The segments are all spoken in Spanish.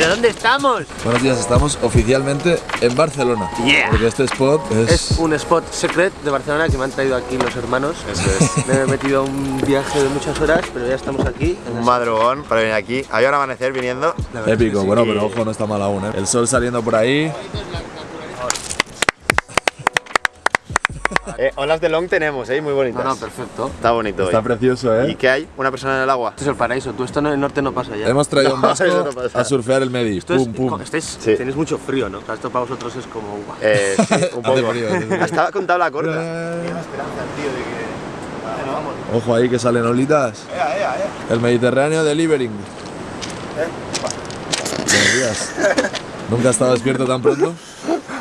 ¿Pero dónde estamos? Buenos días, estamos oficialmente en Barcelona. Yeah. Porque este spot es... Es un spot secret de Barcelona que me han traído aquí los hermanos. Me he metido a un viaje de muchas horas, pero ya estamos aquí. en Un madrugón para venir aquí. Hay un amanecer viniendo. Épico, sí bueno, pero ojo, no está mal aún, ¿eh? El sol saliendo por ahí. Eh, olas de long tenemos, ¿eh? Muy bonitas. No, no, perfecto. Está bonito Está hoy. precioso, ¿Y ¿eh? qué hay? ¿Una persona en el agua? Esto es el paraíso. Tú esto en el norte no pasa ya. Hemos traído un vasco no a surfear el Medi. Esto es, Pum, pum. estáis- Sí. Tenéis mucho frío, ¿no? Esto para vosotros es como... Eh, sí, un poco. Hace frío, hace frío. Estaba con tabla corta. Ojo ahí que salen olitas. El Mediterráneo Delivering. Buenos días. ¿Nunca has estado despierto tan pronto?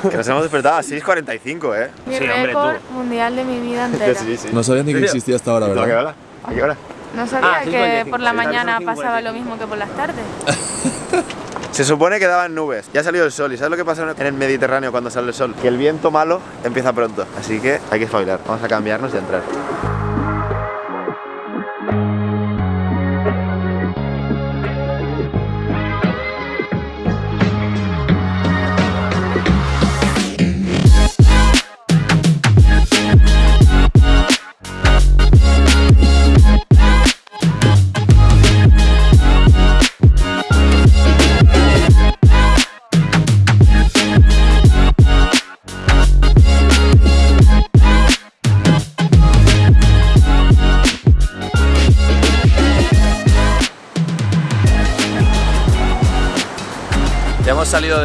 Que nos hemos despertado a 6.45, ¿eh? Mi Sí, hombre, récord tú. mundial de mi vida entera. Sí, sí. No sabías ni que existía hasta ahora, ¿A qué ¿verdad? hora? ¿A qué hora? No sabía Ah, que 5:45. por la mañana pasaba 5:45. lo mismo que por las tardes. Se supone que daban nubes. Ya ha salido el sol. ¿Y sabes lo que pasa en el Mediterráneo cuando sale el sol? Que el viento malo empieza pronto. Así que hay que espabilar. Vamos a cambiarnos y a entrar.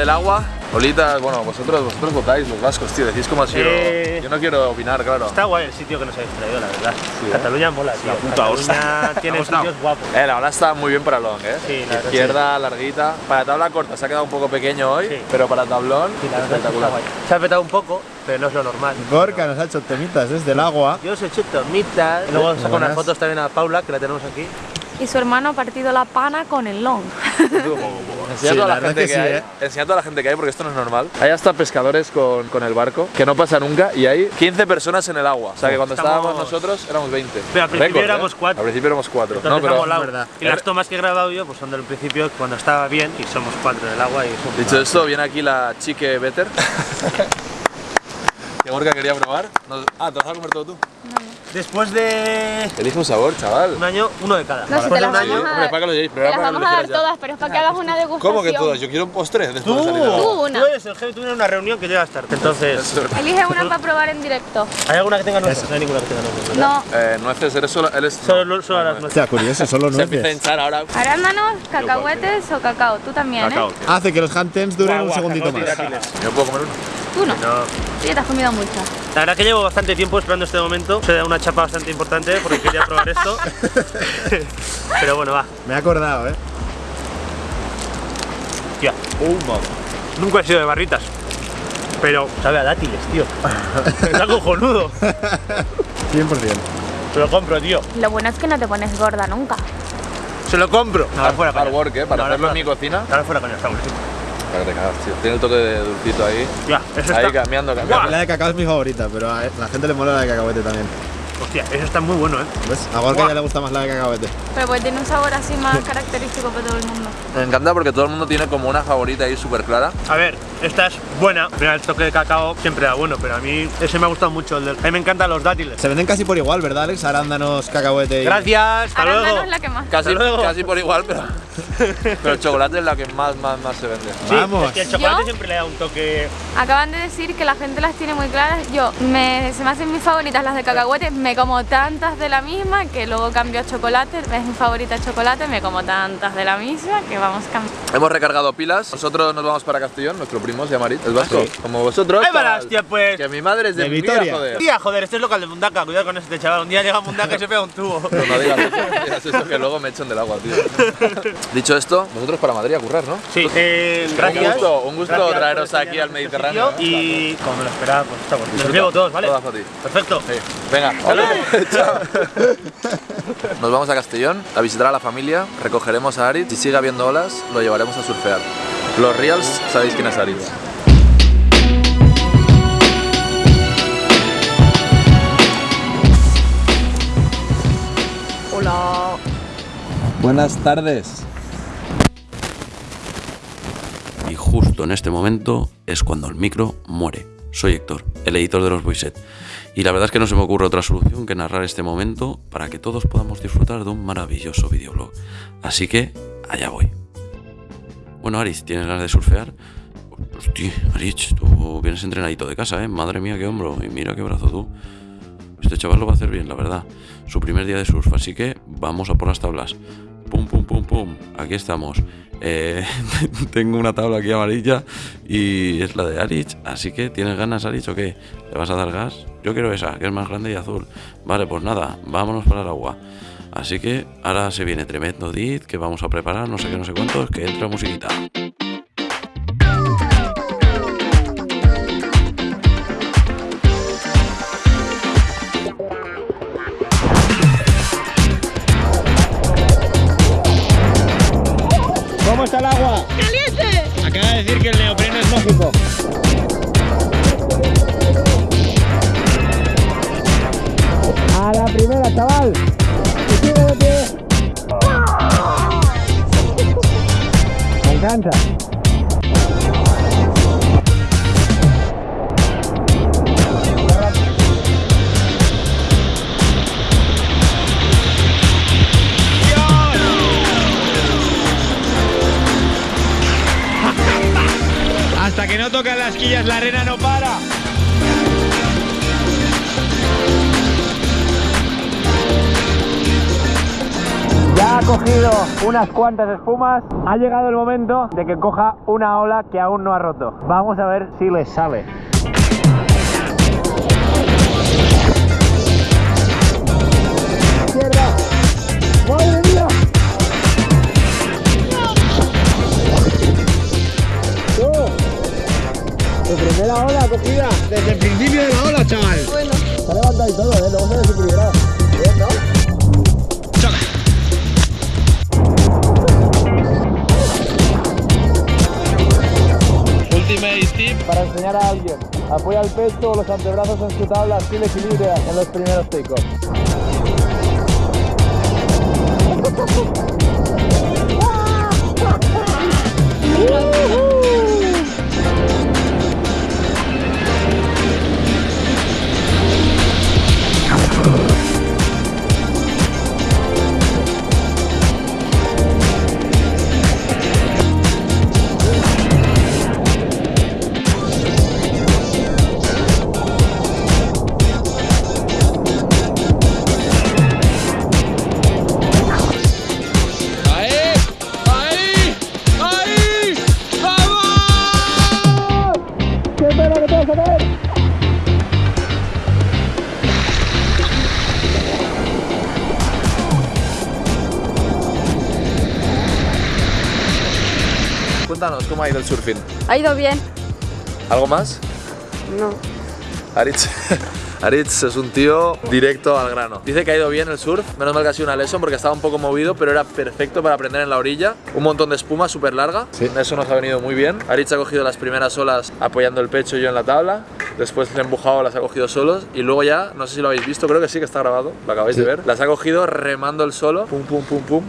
Del agua. Olitas, bueno, vosotros, vosotros votáis, los vascos, tío. Decís cómo ha sido. Eh, Yo no quiero opinar, claro. Está guay el sitio que nos habéis traído, la verdad. Sí, ¿eh? Cataluña mola, tío. La puta Cataluña tiene ¿Te ha gustado? sitios guapos. Eh, la ola está muy bien para long, ¿eh? Sí, la Izquierda, larguita. Para tabla corta se ha quedado un poco pequeño hoy, Sí. pero para tablón, Sí, la espectacular. guay. Se ha petado un poco, pero no es lo normal. Gorka nos ha hecho temitas desde el agua. Yo os he hecho tomitas. Luego saco unas fotos también a Paula, que la tenemos aquí. Y su hermano ha partido la pana con el long. Enseña Sí, a toda la la, gente que que, sí, hay. ¿eh? Enseña a toda la gente que hay porque esto no es normal. Hay hasta pescadores con, con el barco, que no pasa nunca, y hay 15 personas en el agua. O sea que cuando Estamos- estábamos nosotros éramos 20. Pero al principio Récord, éramos ¿eh? cuatro. Al principio éramos cuatro. Entonces no, pero molado. verdad. Y las tomas que he grabado yo pues son del principio cuando estaba bien y somos cuatro en el agua y dicho esto, viene aquí la chique Better. que Gorka quería probar. Ah, ¿te vas a comer todo tú? Después de Elige un sabor, chaval. un año, uno de cada. No, si Después te de las un vamos año. a Hombre, dar. para que lo llevéis, Te pero las era para que vamos lo a dar ya. todas, pero es para que hagas una degustación. ¿Cómo que todas? Yo quiero un postre después de salir de Tú una. Tú eres el jefe, tú tienes una reunión que llegas tarde. Entonces, Elige una para probar en directo. ¿hay alguna que tenga nueces? No hay ninguna que tenga nueces. ¿verdad? No. Eh, nueces, eres solo. Eres, Solo, solo las nueces. Hostia, curioso, solo Se empieza a nueces. hinchar ahora. Arándanos, cacahuetes o cacao. Tú también, ¿eh? Hace que los handtens duren un segundito más. ¿Yo puedo comer uno? Tú no. No. Tú ya te has comido mucho. La verdad que llevo bastante tiempo esperando este momento. Se da una chapa bastante importante porque quería probar esto. Pero bueno, va. Me he acordado, ¿eh? Tía. Nunca he sido de barritas. Pero sabe a dátiles, tío. Está cojonudo. 100%. Se lo compro, tío. Lo bueno es que no te pones gorda nunca. Se lo compro. Ahora fuera Hard work, ¿eh? Para No, ahora hacerlo en fuera- mi cocina. Ahora fuera coña, está buenísimo. Para que te cagas, tío. Tiene el toque de dulcito ahí. Ya, eso Ahí está. cambiando, cambiando. La de cacao es mi favorita, pero a la gente le mola la de cacahuete también. Hostia, eso está muy bueno, eh. ¿Ves? A Gorka ya le gusta más la de cacahuete. Pero pues tiene un sabor así más característico para todo el mundo. Me encanta porque todo el mundo tiene como una favorita ahí súper clara. A ver, esta es buena. Mira, el toque de cacao siempre da bueno, pero a mí ese me ha gustado mucho. El del... A mí me encantan los dátiles. Se venden casi por igual, ¿verdad, Alex? Arándanos, cacahuete y... Gracias, hasta Arándanos luego. es la que más. Casi, luego. casi por igual, pero, pero el chocolate es la que más, más, más se vende. Sí, Vamos. es que el chocolate ¿Yo? siempre le da un toque. Acaban de decir que la gente las tiene muy claras. Yo, me, se me hacen mis favoritas las de cacahuete. Me como tantas de la misma que luego cambio a chocolate. Es mi favorita chocolate. Me como tantas de la misma que vamos cambiando. Hemos recargado pilas. Nosotros nos vamos para Castellón. Nuestro primo se llama Arit, el vasco. Como vosotros. ¡Ay, varas, tía, pues! Que mi madre es de, De Vitoria, Vitoria. joder. Tía, joder, este es local de Mundaka, cuidado con este chaval. Un día llega a Mundaka y se pega un tubo. Pero no digas eso, no digas eso, que luego me echan del agua, tío. Dicho esto, vosotros para Madrid a currar, ¿no? Sí, eh, gracias. Un gusto, un gusto Gracias traeros por aquí al este Mediterráneo. Y como me lo esperaba, pues está bueno. Los llevo todos, ¿vale? Todas para ti. Perfecto. Sí. Venga, chao. Nos vamos a Castellón a visitar a la familia, recogeremos a Arit, si sigue habiendo olas, lo llevaremos a surfear. Los Reals, sabéis quién es Arit. Hola. Buenas tardes. justo en este momento es cuando el micro muere. Soy Héctor, el editor de los Voiset. Y la verdad es que no se me ocurre otra solución que narrar este momento para que todos podamos disfrutar de un maravilloso videoblog. Así que, allá voy. Bueno, Aris, ¿tienes ganas de surfear? Hostia, Aris, tú vienes entrenadito de casa, ¿eh? Madre mía, qué hombro. Y mira qué brazo tú. Este chaval lo va a hacer bien, la verdad. Su primer día de surf, así que vamos a por las tablas. Pum, pum, pum, pum. Aquí estamos. Eh, tengo una tabla aquí amarilla y es la de Arich. Así que, ¿tienes ganas, Arich, o qué? ¿Le vas a dar gas? Yo quiero esa, que es más grande y azul. Vale, pues nada, vámonos para el agua. Así que ahora se viene tremendo dit que vamos a preparar, no sé qué, no sé cuántos, que entra musiquita. ¿Cómo está el agua? ¡Caliente! Acaba de decir que el neopreno es mágico. A la primera, chaval. Hasta que no tocan las quillas la arena no para. Cogido unas cuantas espumas. Ha llegado el momento de que coja una ola que aún no ha roto. Vamos a ver si le sale. Izquierda. ¡Madre mía! Tu primera ola cogida desde el principio de la ola, chaval. Bueno. Se ha levantado y todo, ¿eh? Luego se desequilibrado. Bien, ¿no? para enseñar a alguien. Apoya el pecho o los antebrazos en su tabla, así equilibra en los primeros picos. Cuéntanos, ¿cómo ha ido el surfing? Ha ido bien. ¿Algo más? No. Aritz, Aritz es un tío directo al grano. Dice que ha ido bien el surf, menos mal que ha sido una lesson porque estaba un poco movido, pero era perfecto para aprender en la orilla. Un montón de espuma súper larga, eso nos ha venido muy bien. Aritz ha cogido las primeras olas apoyando el pecho y yo en la tabla, después le he empujado, las ha cogido solos y luego ya, no sé si lo habéis visto, creo que sí que está grabado, lo acabáis de ver. Las ha cogido remando el solo, pum pum pum pum,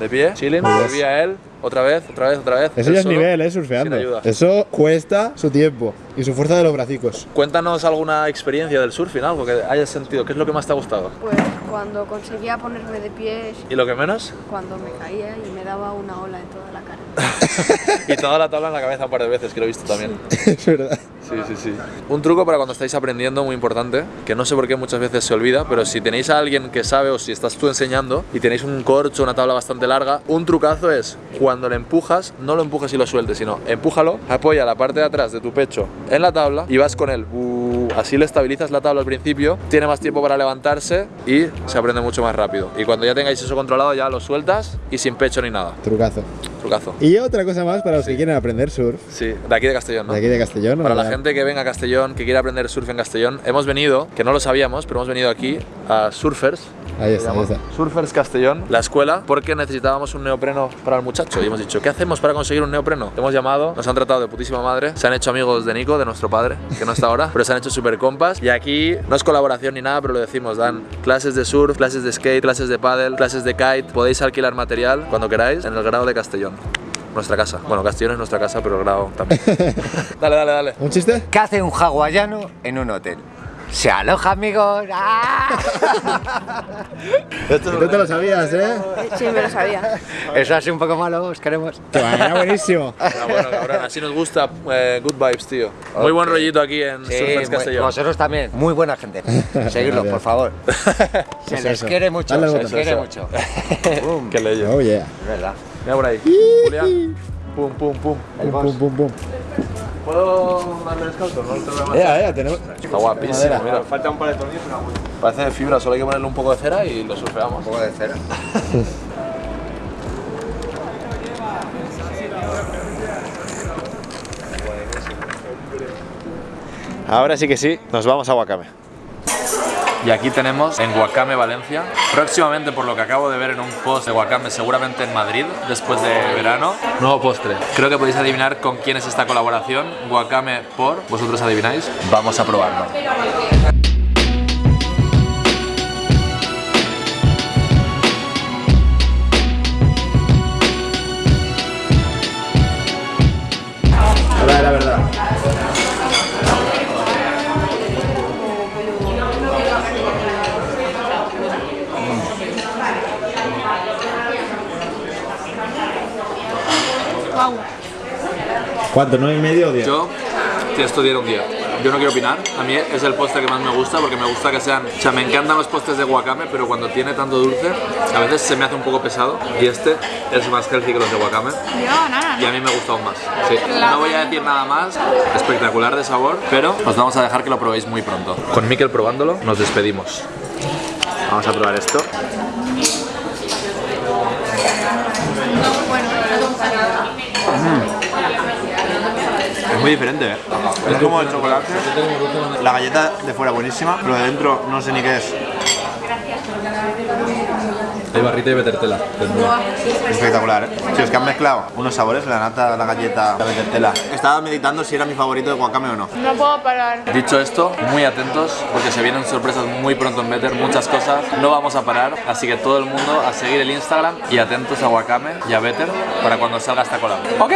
de pie, chilling, volvía él, otra vez, otra vez, otra vez. Eso ya es nivel, eh, sin surfeando. ayuda. Eso cuesta su tiempo y su fuerza de los bracicos. Cuéntanos alguna experiencia del surfing, algo que hayas sentido, ¿qué es lo que más te ha gustado? Pues cuando conseguía ponerme de pies, ¿Y lo que menos? cuando me caía y me daba una ola en toda la cara. y toda la tabla en la cabeza un par de veces, que lo he visto también. es verdad. Sí, sí, sí. Un truco para cuando estáis aprendiendo muy importante, que no sé por qué muchas veces se olvida, pero si tenéis a alguien que sabe o si estás tú enseñando y tenéis un corcho, una tabla bastante larga, un trucazo es cuando le empujas, no lo empujes y lo sueltes, sino empújalo, apoya la parte de atrás de tu pecho en la tabla y vas con él. Uh, así le estabilizas la tabla al principio, tiene más tiempo para levantarse y se aprende mucho más rápido. Y cuando ya tengáis eso controlado, ya lo sueltas y sin pecho ni nada. Trucazo. Trucazo. Y otra cosa más para los que quieren aprender surf. Sí, de aquí de Castellón, ¿no? De aquí de Castellón. Para la gente que venga a Castellón, que quiera aprender surf en Castellón, hemos venido, que no lo sabíamos, pero hemos venido aquí a Surfers. Ahí está, ahí está. Surfers Castellón, la escuela, porque necesitábamos un neopreno para el muchacho. Y hemos dicho, ¿qué hacemos para conseguir un neopreno? Hemos llamado, nos han tratado de putísima madre, se han hecho amigos de Nico, de nuestro padre, que no está ahora, pero se han hecho super compas. Y aquí no es colaboración ni nada, pero lo decimos, dan clases de surf, clases de skate, clases de paddle, clases de kite. Podéis alquilar material cuando queráis en el grado de Castellón. nuestra casa. Bueno, Castellón es nuestra casa, pero el grado también. dale, dale, dale. ¿Un chiste? ¿Qué hace un hawaiano en un hotel? Se aloja, amigos. ¡Ah! Tú te lo sabías, ¿eh? Sí, me lo sabía. Eso así un poco malo, os queremos. Era buenísimo. Ah, bueno, cabrón, así nos gusta. eh, good vibes, tío. Muy buen rollito aquí en Sí, Surfers muy- Castellón. vosotros también. Muy buena gente. Seguidlo, por favor. Se Es les eso. quiere mucho, Dale se les quiere mucho. Boom. Qué leyes. Oh, yeah. Es verdad. Mira por ahí. Julián. Pum, pum, pum. El Pum, boss. pum, pum. ¿Puedo darle descalzo? No te voy a Ya, ya, tenemos. Está guapísimo, mira. Falta un par de tornillos Parece de fibra, solo hay que ponerle un poco de cera y lo surfeamos. Un poco de cera. Ahora sí que sí, nos vamos a Wakame. Y aquí tenemos en Wakame, Valencia. Próximamente, por lo que acabo de ver en un post de Wakame, seguramente en Madrid, después de verano. Nuevo postre. Creo que podéis adivinar con quién es esta colaboración. Wakame por. ¿Vosotros adivináis? Vamos a probarlo. ¿Cuánto? ¿Nueve y medio o diez? Yo te estudié un día. Yo no quiero opinar. A mí es el postre que más me gusta porque me gusta que sean. O sea, me encantan los postres de Wakame, pero cuando tiene tanto dulce, a veces se me hace un poco pesado. Y este es más healthy que los de Wakame. Yo, nada. Y a mí me gusta aún más. Sí. No voy a decir nada más. Espectacular de sabor, pero os vamos a dejar que lo probéis muy pronto. Con Mikel probándolo, nos despedimos. Vamos a probar esto. Es muy diferente, ¿eh? Es como el chocolate. La galleta de fuera buenísima, pero de dentro no sé ni qué es. Hay barrita y betertela. Espectacular, ¿eh? Sí, es que han mezclado unos sabores, la nata, la galleta, la betertela. Estaba meditando si era mi favorito de Wakame o no. No puedo parar. Dicho esto, muy atentos porque se vienen sorpresas muy pronto en Better, muchas cosas. No vamos a parar, así que todo el mundo a seguir el Instagram y atentos a Wakame y a Better para cuando salga esta collab. ¡Ok!